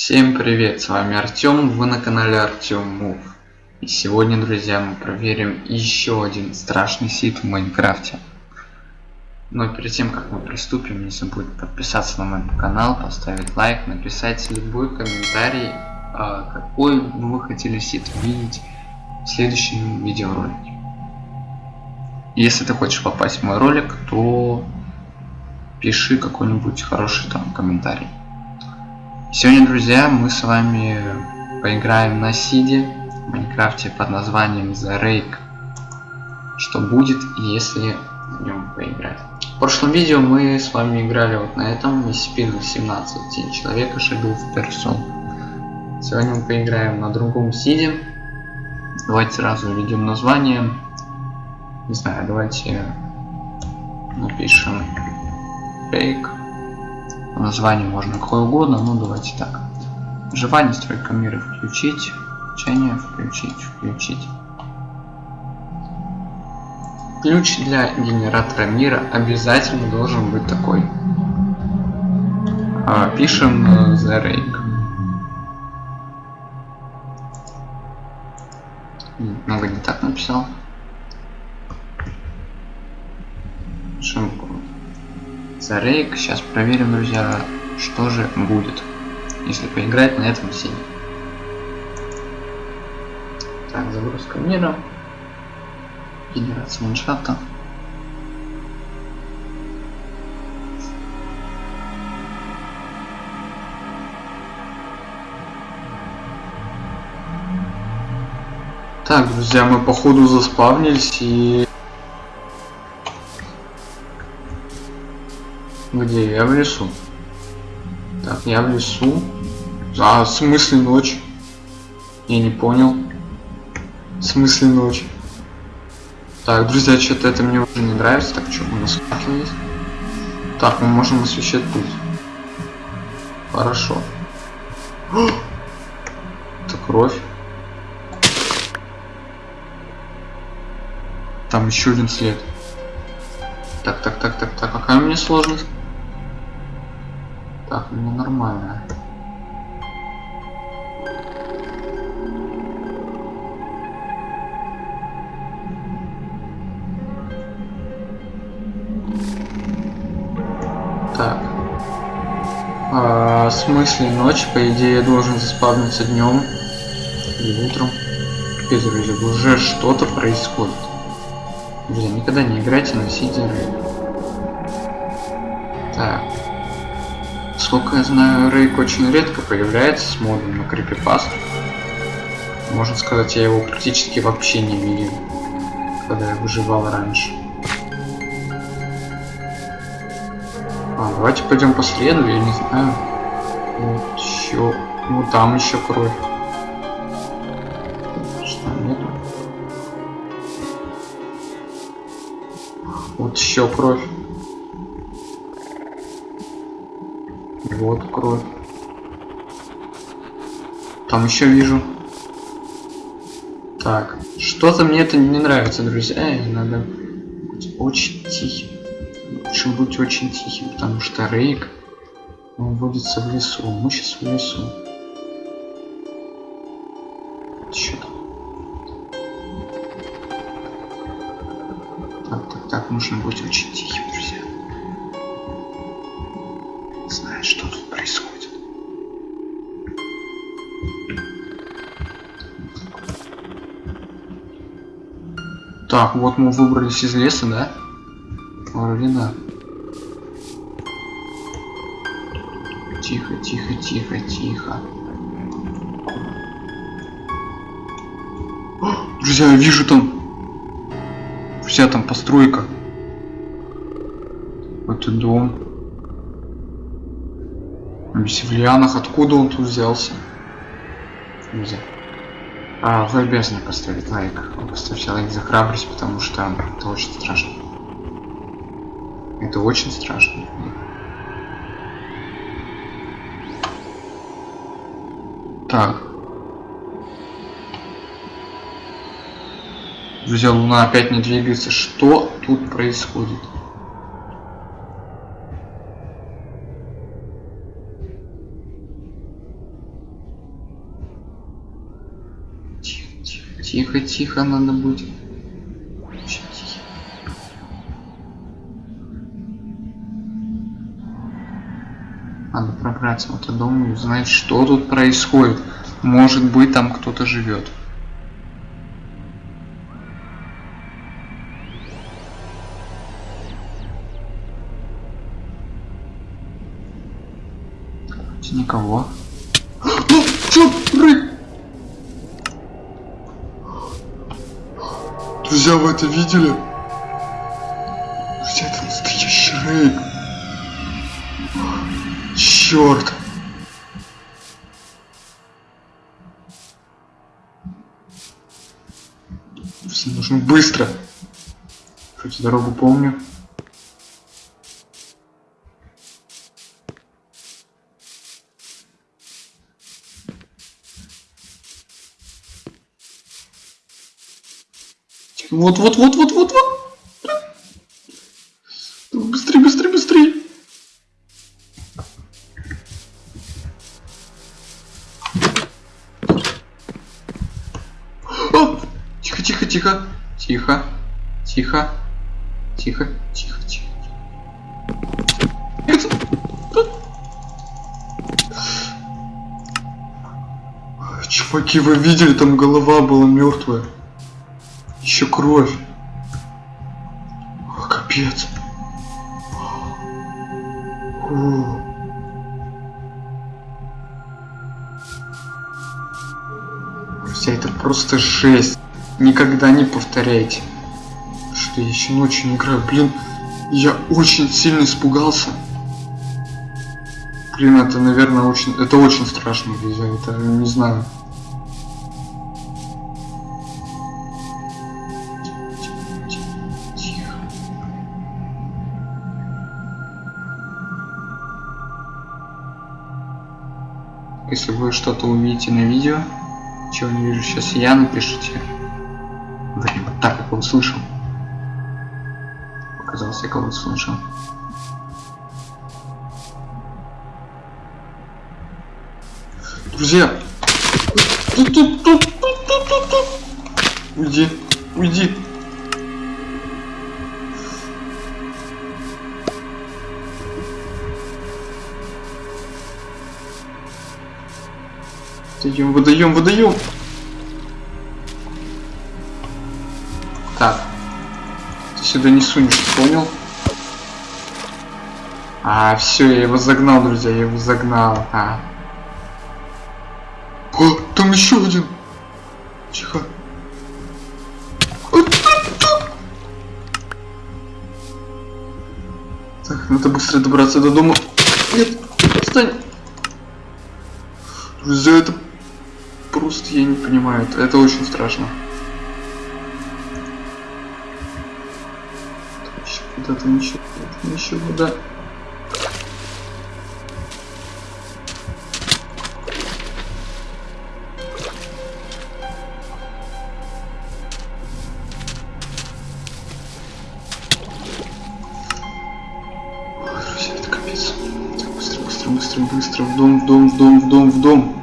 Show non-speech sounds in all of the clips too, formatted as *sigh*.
Всем привет, с вами Артем, вы на канале Артем Мув. И сегодня, друзья, мы проверим еще один страшный сит в Майнкрафте. Но перед тем, как мы приступим, не забудь подписаться на мой канал, поставить лайк, написать любой комментарий, а, какой бы вы хотели сит видеть в следующем видеоролике. Если ты хочешь попасть в мой ролик, то пиши какой-нибудь хороший там комментарий. Сегодня, друзья, мы с вами поиграем на сиде в Майнкрафте под названием The Rake. Что будет, если в нем поиграть. В прошлом видео мы с вами играли вот на этом SCP 17 Тень человека шагал в персон. Сегодня мы поиграем на другом сиде. Давайте сразу введем название. Не знаю, давайте напишем Fake название можно какое угодно, ну давайте так. Выживание, стройка мира включить, учение включить, включить. Ключ для генератора мира обязательно должен быть такой. А, пишем э, The Rake. Много не так написал. Пишем Зарейк. Сейчас проверим, друзья, что же будет, если поиграть на этом сине. Так, загрузка мира. Генерация ландшафта. Так, друзья, мы походу заспавнились и Где? Я в лесу. Так, я в лесу. А, в смысле ночь? Я не понял. В смысле ночь? Так, друзья, что-то это мне уже не нравится. Так, что, у нас факел есть? Так, мы можем освещать путь. Хорошо. *gasps* Это кровь. Там еще один след. Так, так, так, так, так. Какая у меня сложность? Так, ну нормально. Так. А, в смысле ночь, по идее, должен заспавниться днем или утром. Капец, друзья, уже что-то происходит. Друзья, никогда не играйте на сидеры. Так. Сколько я знаю, Рейк очень редко появляется с модом на крипипаст. Можно сказать, я его практически вообще не видел, когда я выживал раньше. А, давайте пойдем по следу, я не знаю. Вот еще. Ну там еще кровь. Что нету? Вот еще кровь. Вот кровь. Там еще вижу. Так, что-то мне это не нравится, друзья. И надо быть очень тихим. Лучше быть очень тихим, потому что Рейк он водится в лесу. Мы сейчас в лесу. Что там? Так, так, так, нужно быть очень тихим, Так, вот мы выбрались из леса, да? Вроде да. Тихо, тихо, тихо, тихо. Друзья, я вижу там. Вся там постройка. Это дом. Бесевлианах, откуда он тут взялся? Нельзя. А, вы обязаны поставить лайк. Поставьте лайк за храбрость, потому что это очень страшно. Это очень страшно. Так. Друзья, Луна опять не двигается. Что тут происходит? Тихо, тихо, надо будет. Ща, тихо. Надо пробраться в этот дом и узнать, что тут происходит. Может быть, там кто-то живет. Никого. *gasps* Ну, Друзья, вы это видели? Друзья, это настоящий рейк. Черт. Все нужно быстро. Хоть дорогу помню. Вот, вот, вот, вот, вот, вот. Быстрей, быстрей, быстрей. О! Тихо, тихо, тихо. Тихо. Тихо. Тихо, тихо, тихо. Чуваки, вы видели, там голова была мертвая. Еще кровь. О, капец. О. Друзья, это просто жесть. Никогда не повторяйте. Что я еще ночью не играю. Блин, я очень сильно испугался. Блин, это, наверное, очень... Это очень страшно, друзья. Это, не знаю. Если вы что-то увидите на видео, чего не вижу сейчас я, напишите. Блин, вот так я кого слышал. Показалось, я кого-то слышал. Друзья! Уйди, уйди. Выдаем, выдаем, выдаем. Так. Ты сюда не сунешь, понял? А, все, я его загнал, друзья, я его загнал. А. О, там еще один. Тихо. Так, надо быстро добраться до дома. Нет, отстань. Друзья, это просто я не понимаю. Это, очень страшно. Там еще куда там еще, там еще куда. Ой, друзья, это капец. Так, быстро, быстро, быстро, быстро. В дом, в дом, в дом, в дом, в дом.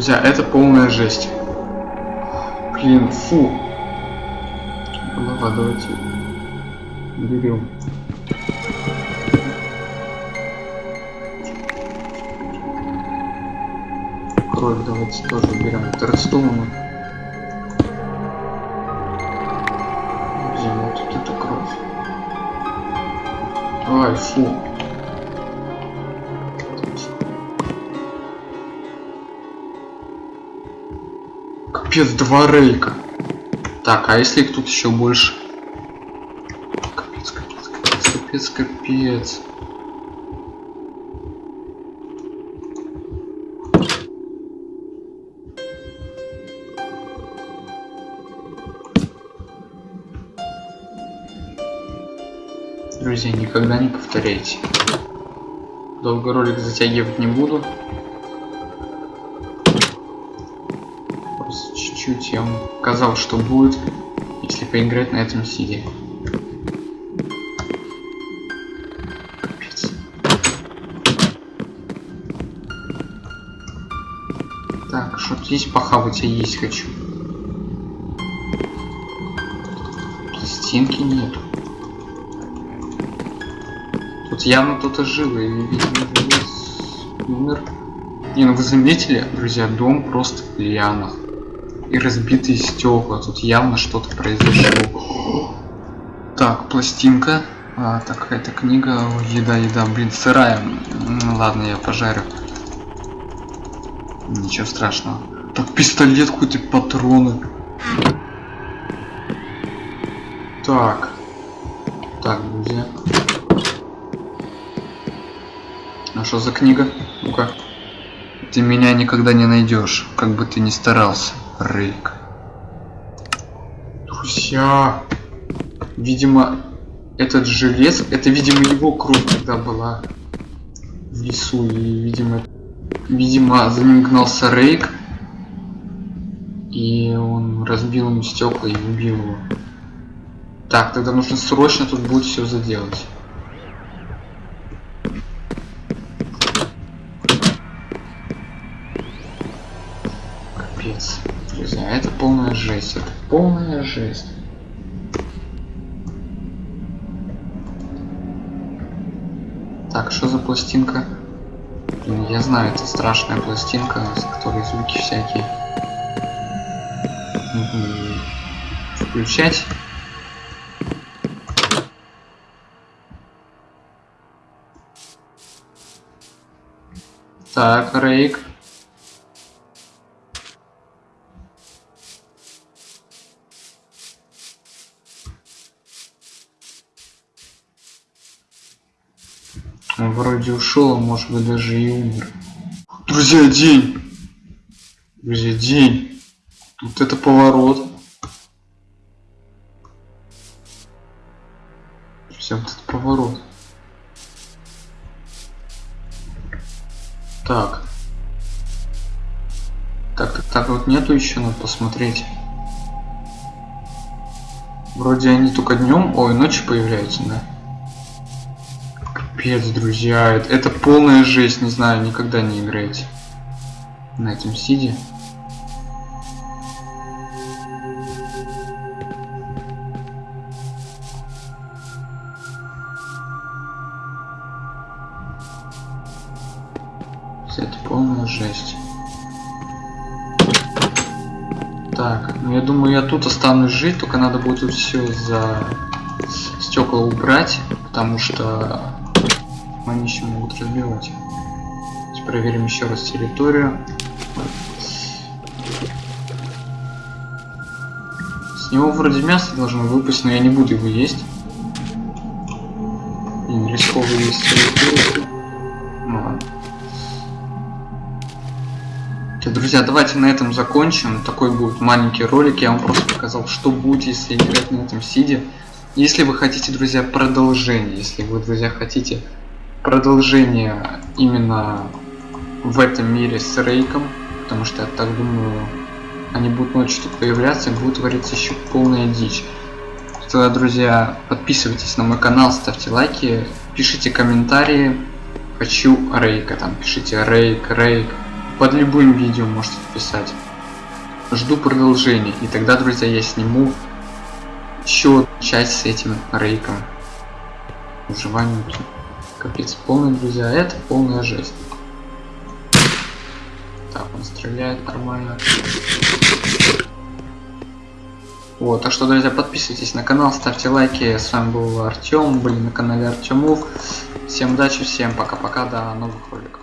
Друзья, это полная жесть. Блин, фу. Голова, давайте берем. Кровь давайте тоже берем. Это Редстоуна. Где вот эта кровь? Ай, фу. Капец, два рейка. Так, а если их тут еще больше? Капец, капец, капец, капец, капец. Друзья, никогда не повторяйте. Долго ролик затягивать не буду. Чуть-чуть я вам показал, что будет, если поиграть на этом сиде. Так, что здесь похавать я есть хочу. Пластинки нету. Тут явно кто-то жил и, умер. Не, ну вы заметили, друзья, дом просто в лианах. И разбитые стекла. Тут явно что-то произошло. Так, пластинка. А, так, это книга. Еда, еда, блин, сырая. Ну, ладно, я пожарю. Ничего страшного. Так, пистолет какой-то, патроны. Так. Так, друзья. А что за книга? Ну-ка. Ты меня никогда не найдешь, как бы ты ни старался, Рейк. Друзья, видимо, этот желез, это, видимо, его кровь тогда была в лесу, и, видимо, видимо, за ним гнался Рейк, и он разбил ему стекла и убил его. Так, тогда нужно срочно тут будет все заделать. Полная жесть. Это полная жесть. Так, что за пластинка? Блин, я знаю, это страшная пластинка, с которой звуки всякие. Включать. Так, Рейк. Вроде ушел, а может быть даже и умер. Друзья, день! Друзья, день! Вот это поворот. Друзья, вот это поворот. Так. Так, так, так вот нету еще, надо посмотреть. Вроде они только днем, ой, ночью появляются, да? Капец, друзья, это, это полная жесть, не знаю, никогда не играйте на этом сиде. Это полная жесть. Так, ну я думаю, я тут останусь жить, только надо будет все за стекла убрать, потому что они еще могут разбивать. Проверим еще раз территорию. С него вроде мясо должно выпасть, но я не буду его есть. Блин, рисково есть территорию. Ну друзья, давайте на этом закончим. Такой будет маленький ролик. Я вам просто показал, что будет, если играть на этом сиде. Если вы хотите, друзья, продолжение, если вы, друзья, хотите продолжение именно в этом мире с Рейком, потому что я так думаю, они будут ночью тут появляться, и будет твориться еще полная дичь. Тогда, друзья, подписывайтесь на мой канал, ставьте лайки, пишите комментарии. Хочу Рейка, там пишите Рейк, Рейк. Под любым видео можете писать. Жду продолжения, и тогда, друзья, я сниму еще часть с этим Рейком. Выживание. Капец, полный, друзья, это полная жесть. Так, он стреляет нормально. Вот, так что, друзья, подписывайтесь на канал, ставьте лайки. С вами был Артем, были на канале Артемов. Всем удачи, всем пока-пока, до новых роликов.